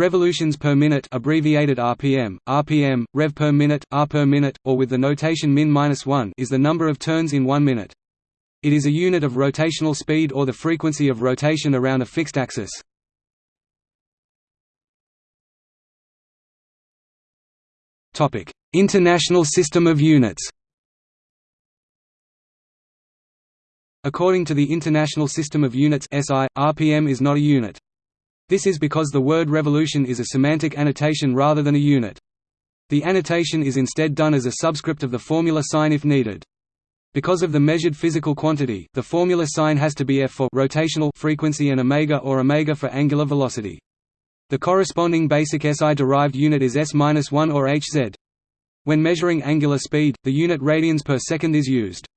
Revolutions per minute abbreviated RPM, RPM, rev per minute, r per minute, or with the notation min-1 is the number of turns in one minute. It is a unit of rotational speed or the frequency of rotation around a fixed axis. International System of Units According to the International System of Units SI, RPM is not a unit. This is because the word revolution is a semantic annotation rather than a unit. The annotation is instead done as a subscript of the formula sign if needed. Because of the measured physical quantity, the formula sign has to be f for rotational frequency and omega or omega for angular velocity. The corresponding basic SI derived unit is s-1 or hz. When measuring angular speed, the unit radians per second is used.